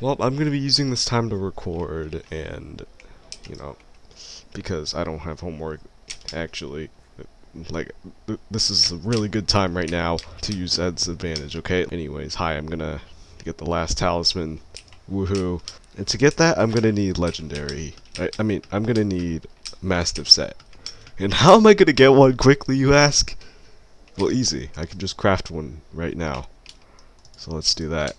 Well, I'm going to be using this time to record and, you know, because I don't have homework, actually. Like, th this is a really good time right now to use Ed's advantage, okay? Anyways, hi, I'm going to get the last talisman. Woohoo. And to get that, I'm going to need legendary. I, I mean, I'm going to need Mastiff set. And how am I going to get one quickly, you ask? Well, easy. I can just craft one right now. So let's do that.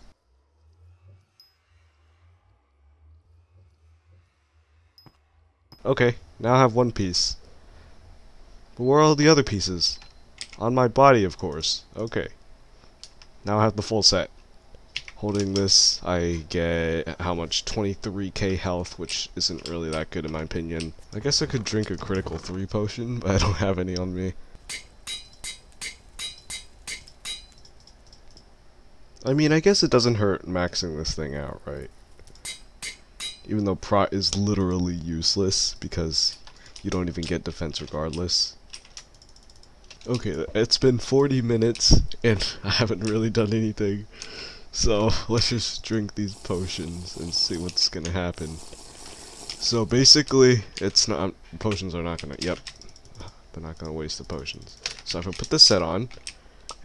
Okay, now I have one piece. But where are all the other pieces? On my body, of course. Okay. Now I have the full set. Holding this, I get, how much? 23k health, which isn't really that good in my opinion. I guess I could drink a critical 3 potion, but I don't have any on me. I mean, I guess it doesn't hurt maxing this thing out, right? Even though prot is literally useless because you don't even get defense regardless. Okay, it's been 40 minutes and I haven't really done anything. So let's just drink these potions and see what's gonna happen. So basically, it's not potions are not gonna. Yep, they're not gonna waste the potions. So if I put this set on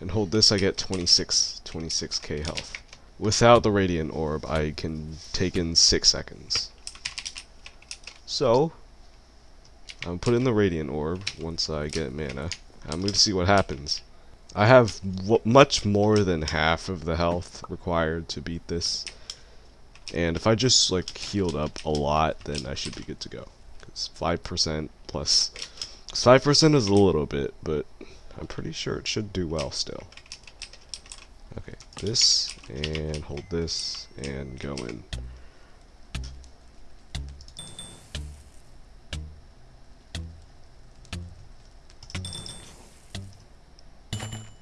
and hold this, I get 26 26k health. Without the Radiant Orb, I can take in 6 seconds. So, I'm put in the Radiant Orb once I get mana. I'm going to see what happens. I have much more than half of the health required to beat this. And if I just like healed up a lot, then I should be good to go. Because 5% plus... 5% is a little bit, but I'm pretty sure it should do well still. Okay, this, and hold this, and go in.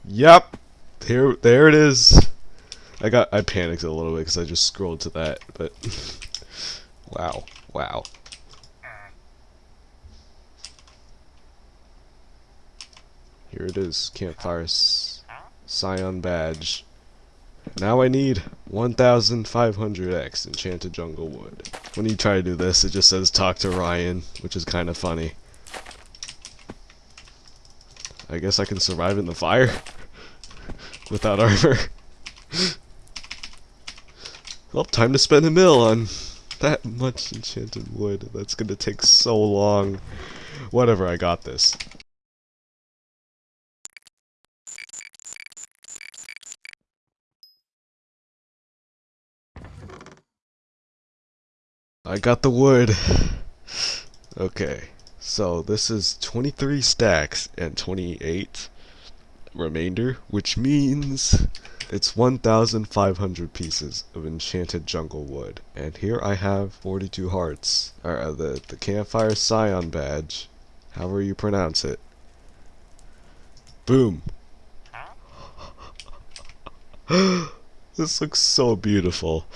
Yep, here, there it is. I got, I panicked a little bit because I just scrolled to that, but wow, wow. Here it is, Campfire Scion Badge. Now I need 1500x Enchanted Jungle Wood. When you try to do this, it just says talk to Ryan, which is kind of funny. I guess I can survive in the fire without armor. well, time to spend a mill on that much enchanted wood. That's gonna take so long. Whatever, I got this. I got the wood. Okay, so this is 23 stacks and 28 remainder, which means it's 1,500 pieces of enchanted jungle wood. And here I have 42 hearts, or uh, the, the campfire scion badge, however you pronounce it. Boom. this looks so beautiful.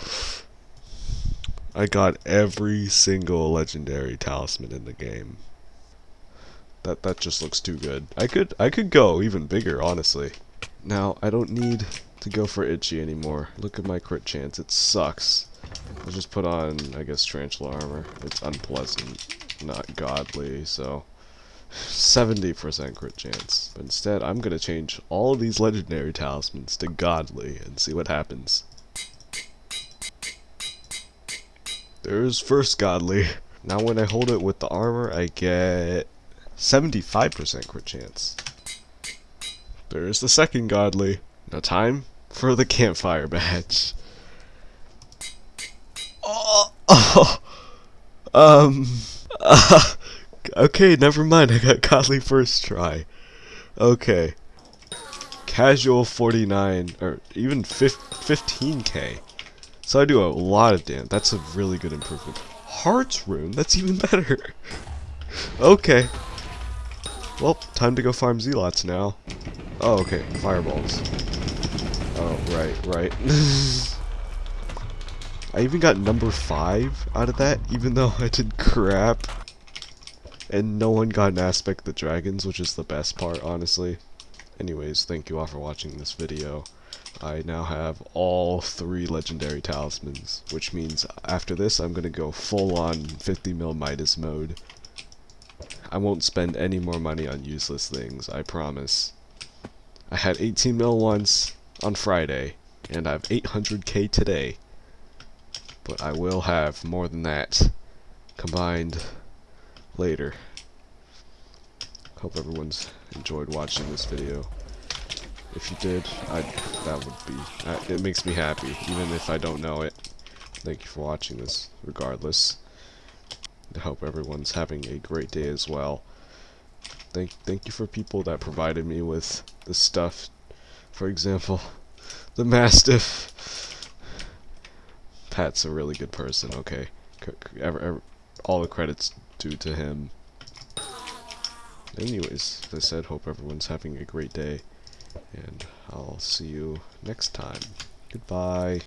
I got every single legendary talisman in the game. That that just looks too good. I could I could go even bigger, honestly. Now I don't need to go for itchy anymore. Look at my crit chance. It sucks. I'll just put on, I guess, tarantula armor. It's unpleasant, not godly, so 70% crit chance. But instead, I'm gonna change all of these legendary talismans to godly and see what happens. There's first godly. Now when I hold it with the armor, I get 75% crit chance. There's the second godly. Now time for the campfire badge. Oh, um, uh, okay, never mind. I got godly first try. Okay. Casual 49, or even 15k. So I do a lot of damage. That's a really good improvement. Heart's Rune? That's even better. okay. Well, time to go farm zealots now. Oh, okay. Fireballs. Oh, right, right. I even got number 5 out of that, even though I did crap. And no one got an aspect of the dragons, which is the best part, honestly. Anyways, thank you all for watching this video. I now have all three legendary talismans, which means after this I'm gonna go full on 50 mil Midas mode. I won't spend any more money on useless things, I promise. I had 18 mil once on Friday, and I have 800k today. But I will have more than that combined later. Hope everyone's enjoyed watching this video. If you did, I that would be it makes me happy, even if I don't know it. Thank you for watching this, regardless. I hope everyone's having a great day as well. Thank thank you for people that provided me with the stuff. For example, the Mastiff. Pat's a really good person. Okay, C ever, ever, all the credits due to him. Anyways, as I said, hope everyone's having a great day and I'll see you next time. Goodbye.